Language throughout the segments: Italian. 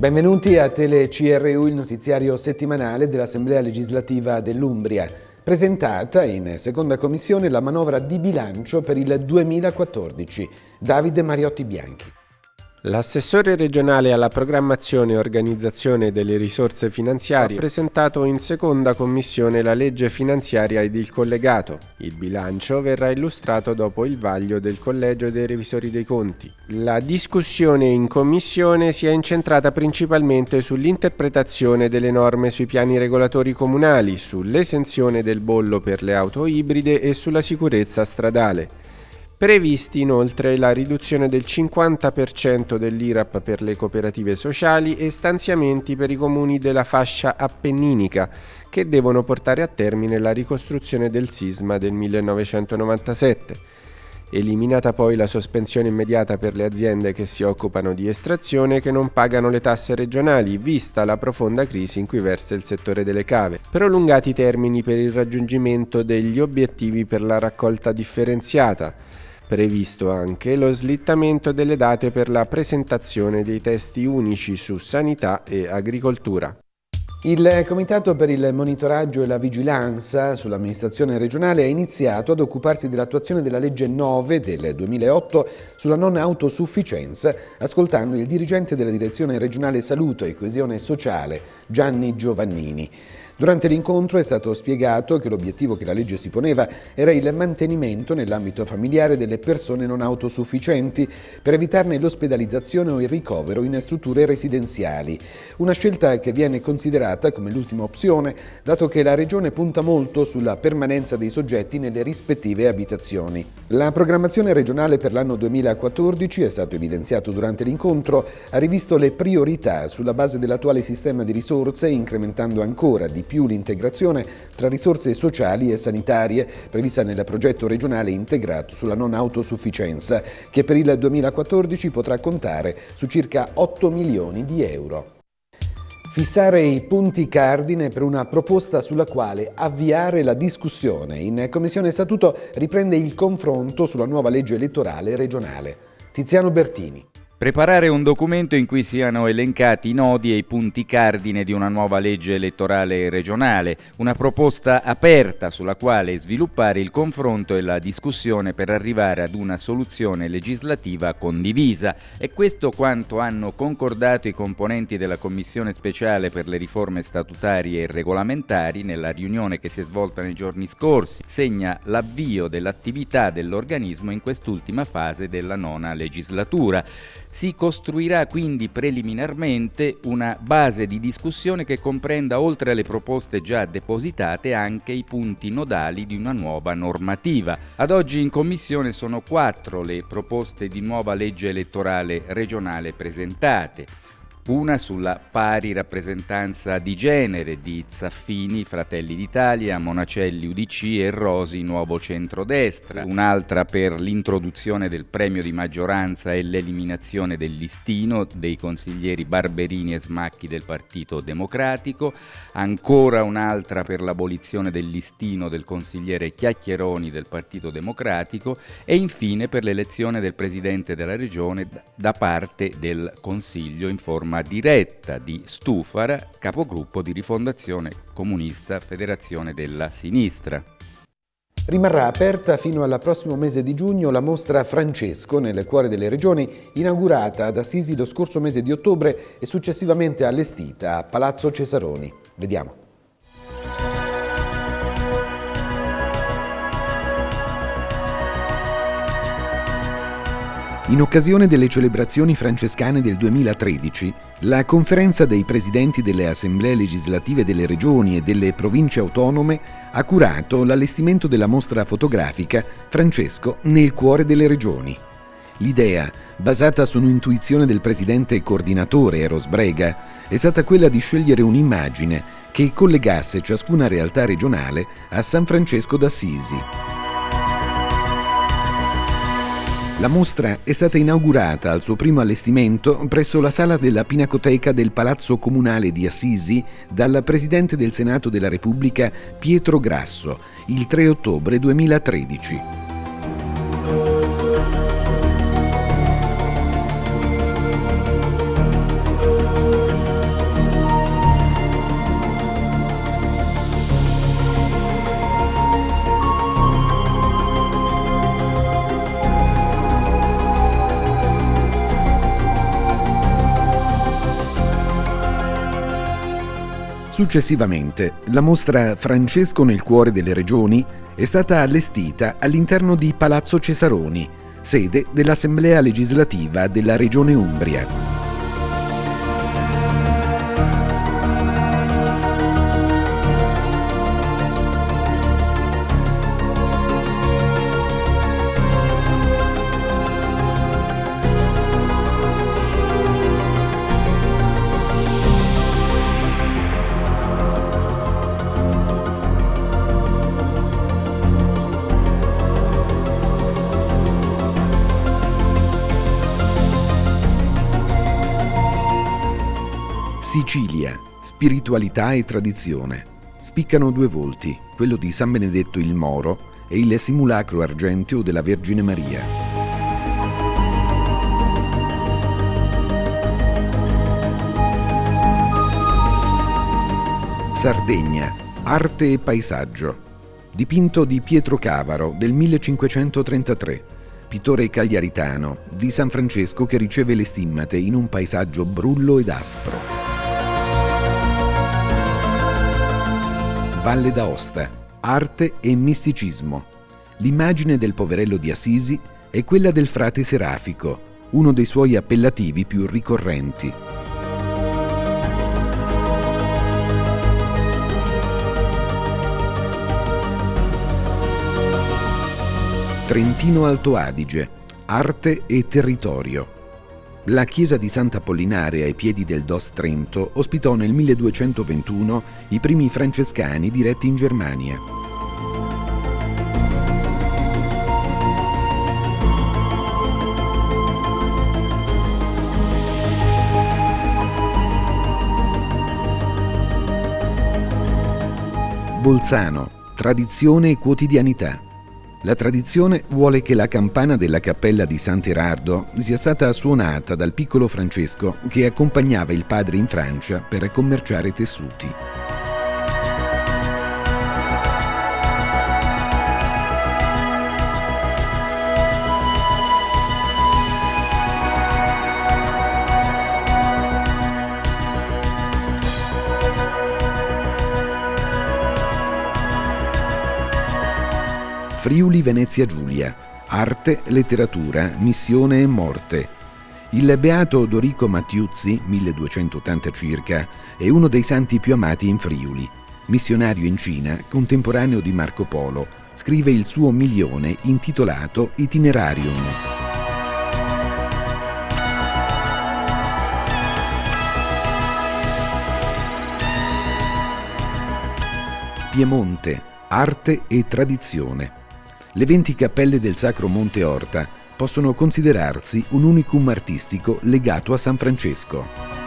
Benvenuti a Tele CRU, il notiziario settimanale dell'Assemblea legislativa dell'Umbria. Presentata in seconda commissione la manovra di bilancio per il 2014. Davide Mariotti Bianchi. L'assessore regionale alla programmazione e organizzazione delle risorse finanziarie ha presentato in seconda commissione la legge finanziaria ed il collegato. Il bilancio verrà illustrato dopo il vaglio del Collegio dei Revisori dei Conti. La discussione in commissione si è incentrata principalmente sull'interpretazione delle norme sui piani regolatori comunali, sull'esenzione del bollo per le auto ibride e sulla sicurezza stradale. Previsti inoltre la riduzione del 50% dell'IRAP per le cooperative sociali e stanziamenti per i comuni della fascia appenninica che devono portare a termine la ricostruzione del sisma del 1997. Eliminata poi la sospensione immediata per le aziende che si occupano di estrazione e che non pagano le tasse regionali, vista la profonda crisi in cui versa il settore delle cave. Prolungati i termini per il raggiungimento degli obiettivi per la raccolta differenziata Previsto anche lo slittamento delle date per la presentazione dei testi unici su sanità e agricoltura. Il Comitato per il monitoraggio e la vigilanza sull'amministrazione regionale ha iniziato ad occuparsi dell'attuazione della legge 9 del 2008 sulla non autosufficienza, ascoltando il dirigente della Direzione regionale Salute e Coesione Sociale, Gianni Giovannini. Durante l'incontro è stato spiegato che l'obiettivo che la legge si poneva era il mantenimento nell'ambito familiare delle persone non autosufficienti per evitarne l'ospedalizzazione o il ricovero in strutture residenziali. Una scelta che viene considerata come l'ultima opzione, dato che la Regione punta molto sulla permanenza dei soggetti nelle rispettive abitazioni. La programmazione regionale per l'anno 2014, è stato evidenziato durante l'incontro, ha rivisto le priorità sulla base dell'attuale sistema di risorse, incrementando ancora di più l'integrazione tra risorse sociali e sanitarie prevista nel progetto regionale integrato sulla non autosufficienza, che per il 2014 potrà contare su circa 8 milioni di euro. Fissare i punti cardine per una proposta sulla quale avviare la discussione. In Commissione Statuto riprende il confronto sulla nuova legge elettorale regionale. Tiziano Bertini. Preparare un documento in cui siano elencati i nodi e i punti cardine di una nuova legge elettorale regionale, una proposta aperta sulla quale sviluppare il confronto e la discussione per arrivare ad una soluzione legislativa condivisa. È questo quanto hanno concordato i componenti della Commissione speciale per le riforme statutarie e regolamentari nella riunione che si è svolta nei giorni scorsi. Segna l'avvio dell'attività dell'organismo in quest'ultima fase della nona legislatura. Si costruirà quindi preliminarmente una base di discussione che comprenda oltre alle proposte già depositate anche i punti nodali di una nuova normativa. Ad oggi in Commissione sono quattro le proposte di nuova legge elettorale regionale presentate una sulla pari rappresentanza di genere di Zaffini, Fratelli d'Italia, Monacelli UDC e Rosi Nuovo Centrodestra, un'altra per l'introduzione del premio di maggioranza e l'eliminazione del listino dei consiglieri Barberini e Smacchi del Partito Democratico, ancora un'altra per l'abolizione del listino del consigliere Chiacchieroni del Partito Democratico. E infine per l'elezione del Presidente della Regione da parte del Consiglio in forma diretta di Stufara, capogruppo di Rifondazione Comunista Federazione della Sinistra. Rimarrà aperta fino al prossimo mese di giugno la mostra Francesco nel cuore delle regioni, inaugurata ad Assisi lo scorso mese di ottobre e successivamente allestita a Palazzo Cesaroni. Vediamo. In occasione delle celebrazioni francescane del 2013, la conferenza dei presidenti delle assemblee legislative delle regioni e delle province autonome ha curato l'allestimento della mostra fotografica Francesco nel cuore delle regioni. L'idea, basata su un'intuizione del presidente coordinatore Eros Brega, è stata quella di scegliere un'immagine che collegasse ciascuna realtà regionale a San Francesco d'Assisi. La mostra è stata inaugurata al suo primo allestimento presso la sala della Pinacoteca del Palazzo Comunale di Assisi dal Presidente del Senato della Repubblica Pietro Grasso il 3 ottobre 2013. Successivamente, la mostra Francesco nel cuore delle regioni è stata allestita all'interno di Palazzo Cesaroni, sede dell'Assemblea legislativa della Regione Umbria. Sicilia, spiritualità e tradizione. Spiccano due volti, quello di San Benedetto il Moro e il simulacro argenteo della Vergine Maria. Sardegna, arte e paesaggio. Dipinto di Pietro Cavaro del 1533 pittore cagliaritano, di San Francesco che riceve le stimmate in un paesaggio brullo ed aspro. Valle d'Aosta, arte e misticismo. L'immagine del poverello di Assisi è quella del frate serafico, uno dei suoi appellativi più ricorrenti. Trentino Alto Adige, arte e territorio. La chiesa di Sant'Apollinare ai piedi del Dos Trento ospitò nel 1221 i primi francescani diretti in Germania. Bolzano, tradizione e quotidianità. La tradizione vuole che la campana della cappella di Sant'Erardo sia stata suonata dal piccolo Francesco che accompagnava il padre in Francia per commerciare tessuti. Friuli Venezia Giulia, arte, letteratura, missione e morte. Il beato Dorico Mattiuzzi, 1280 circa, è uno dei santi più amati in Friuli. Missionario in Cina, contemporaneo di Marco Polo, scrive il suo milione intitolato Itinerarium. Piemonte, arte e tradizione. Le 20 cappelle del Sacro Monte Orta possono considerarsi un unicum artistico legato a San Francesco.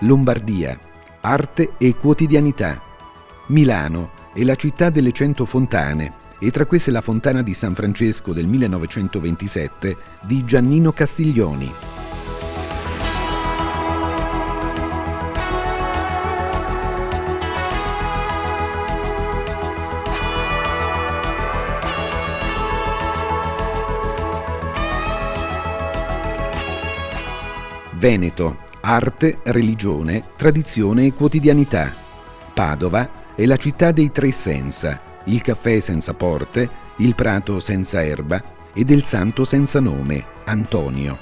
Lombardia, arte e quotidianità. Milano è la città delle cento fontane e tra queste la fontana di San Francesco del 1927 di Giannino Castiglioni. Veneto, arte, religione, tradizione e quotidianità. Padova è la città dei tre senza, il caffè senza porte, il prato senza erba e del santo senza nome, Antonio.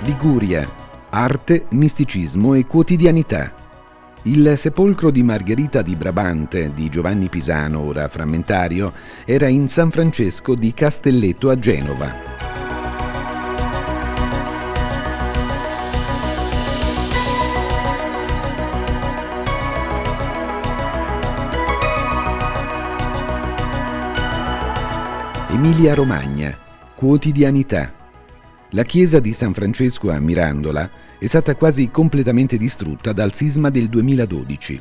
Liguria, arte, misticismo e quotidianità. Il sepolcro di Margherita di Brabante di Giovanni Pisano, ora frammentario, era in San Francesco di Castelletto a Genova. Emilia Romagna, quotidianità, la chiesa di San Francesco a Mirandola è stata quasi completamente distrutta dal sisma del 2012.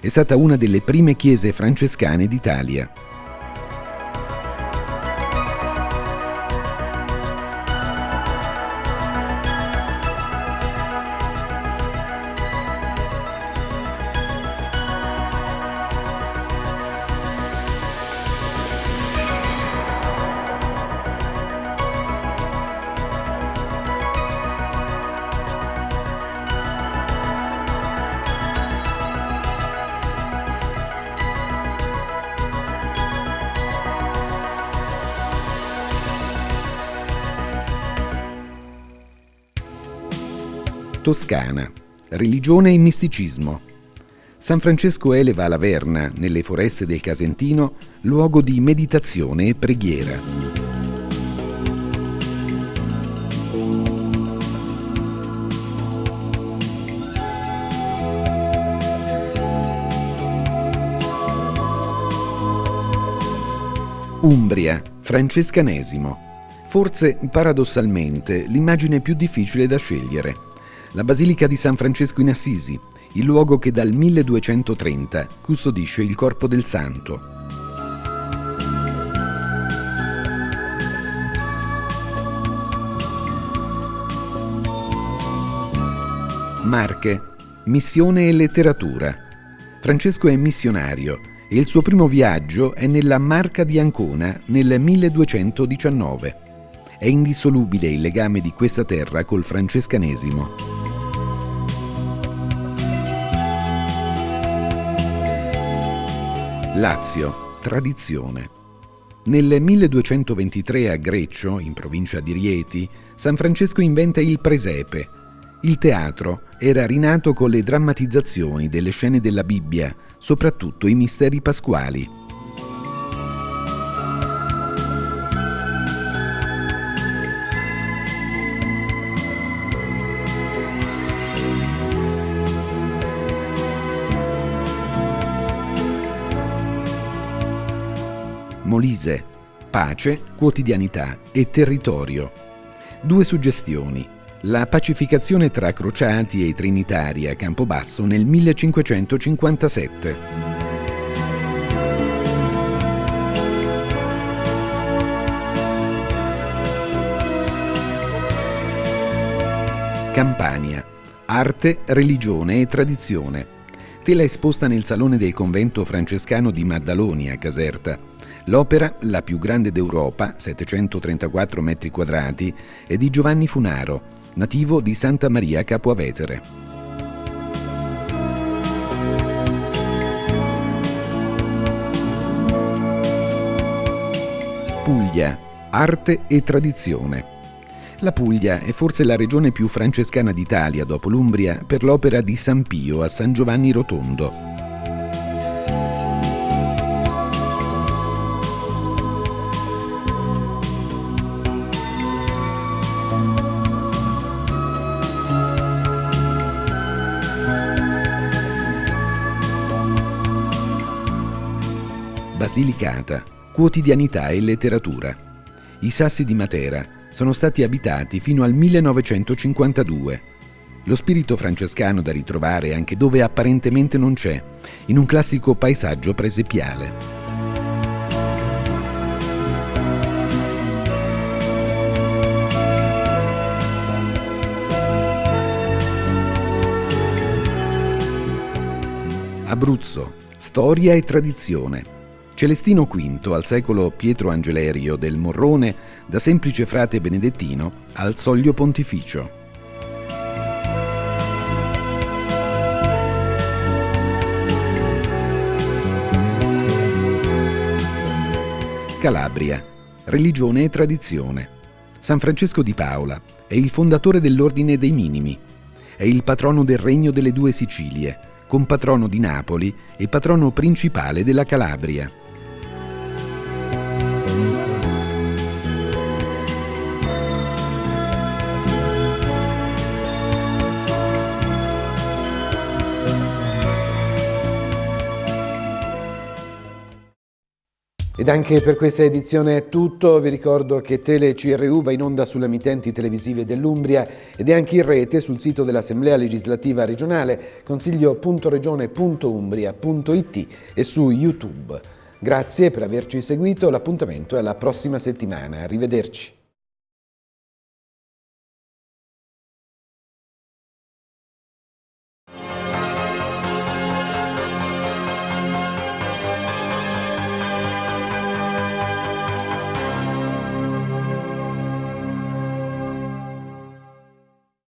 È stata una delle prime chiese francescane d'Italia. Toscana. Religione e misticismo. San Francesco eleva la Verna, nelle foreste del Casentino, luogo di meditazione e preghiera. Umbria, francescanesimo. Forse, paradossalmente, l'immagine più difficile da scegliere la Basilica di San Francesco in Assisi, il luogo che dal 1230 custodisce il corpo del santo. Marche, missione e letteratura. Francesco è missionario e il suo primo viaggio è nella Marca di Ancona nel 1219. È indissolubile il legame di questa terra col francescanesimo. Lazio, tradizione. Nel 1223 a Greccio, in provincia di Rieti, San Francesco inventa il presepe. Il teatro era rinato con le drammatizzazioni delle scene della Bibbia, soprattutto i misteri pasquali. Molise, pace, quotidianità e territorio. Due suggestioni. La pacificazione tra crociati e trinitari a Campobasso nel 1557. Campania. Arte, religione e tradizione. Tela esposta nel salone del convento francescano di Maddaloni a Caserta. L'opera, la più grande d'Europa, 734 metri quadrati, è di Giovanni Funaro, nativo di Santa Maria Capua Vetere. Puglia, arte e tradizione. La Puglia è forse la regione più francescana d'Italia dopo l'Umbria per l'opera di San Pio a San Giovanni Rotondo. Basilicata, quotidianità e letteratura. I sassi di Matera sono stati abitati fino al 1952. Lo spirito francescano da ritrovare anche dove apparentemente non c'è, in un classico paesaggio presepiale. Abruzzo, storia e tradizione. Celestino V, al secolo Pietro Angelerio del Morrone, da semplice frate benedettino al soglio pontificio. Calabria, religione e tradizione. San Francesco di Paola è il fondatore dell'Ordine dei Minimi. È il patrono del Regno delle Due Sicilie, compatrono di Napoli e patrono principale della Calabria. Ed anche per questa edizione è tutto, vi ricordo che Tele CRU va in onda sulle emittenti televisive dell'Umbria ed è anche in rete sul sito dell'Assemblea legislativa regionale consiglio.regione.umbria.it e su YouTube. Grazie per averci seguito, l'appuntamento è alla prossima settimana, arrivederci.